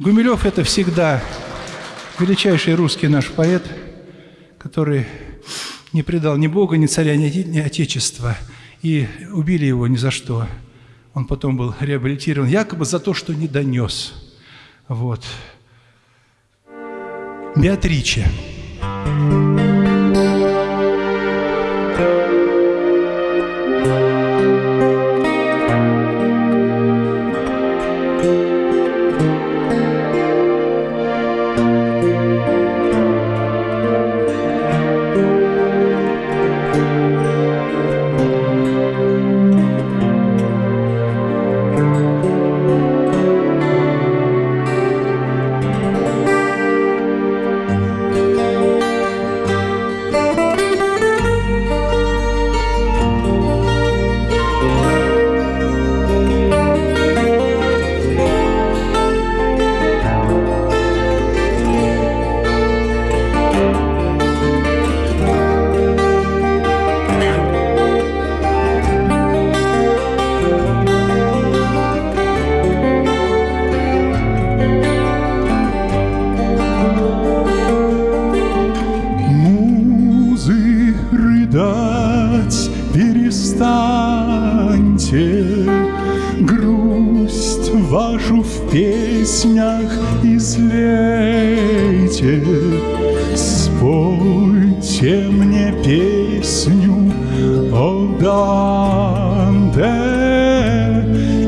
Гумилев – это всегда величайший русский наш поэт, который не предал ни Бога, ни царя, ни Отечества. И убили его ни за что. Он потом был реабилитирован якобы за то, что не донес. Вот. Беатриче. Беатриче. перестаньте. Грусть вашу в песнях излейте. Спойте мне песню о Данте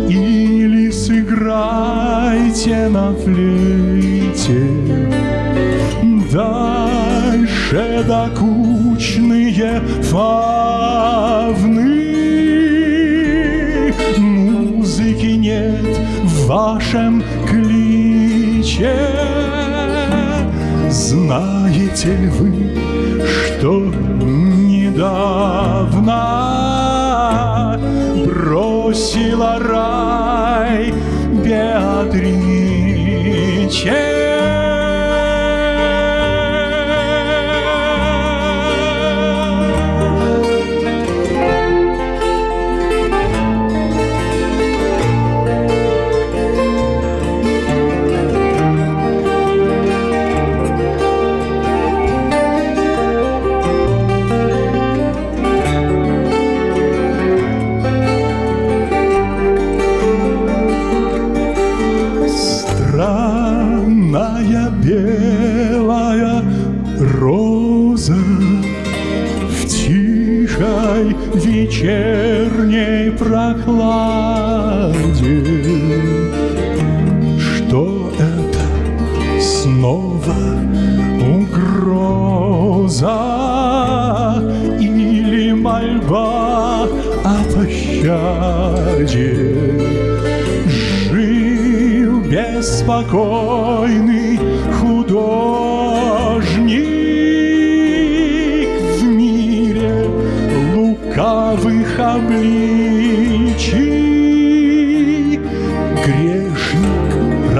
Или сыграйте на флейте докучные фавны. Музыки нет в вашем кличе. Знаете ли вы, что недавно бросила рай Беатриче? вечерней прохладе. Что это снова угроза или мольба о пощаде? Жил беспокойный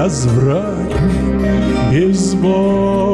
разврата безбожия.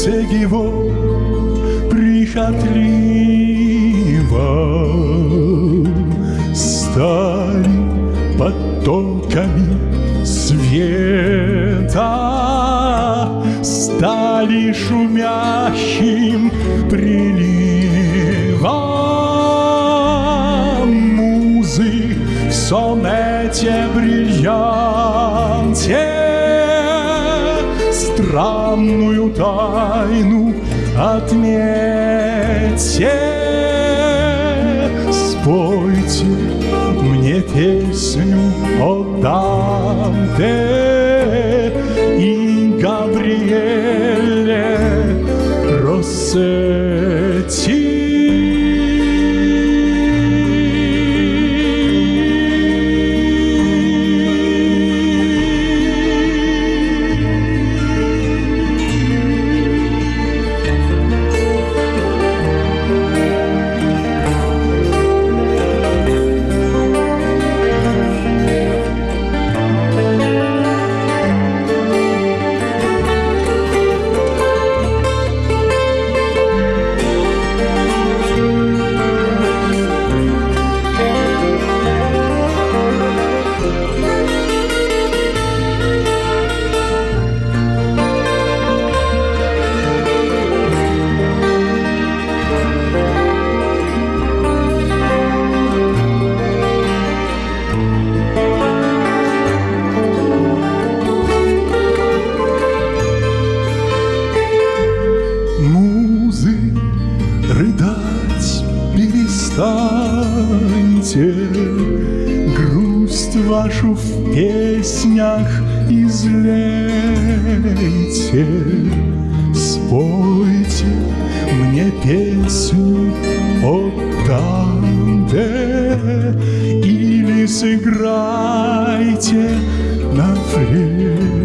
сердце его прихотливо стали потоками света, стали шумящим приливом музы в сонете бред. войну отметьте. Спойте мне песню о Данте. вашу в песнях излейте. Спойте мне песню о Танте или сыграйте на флейте.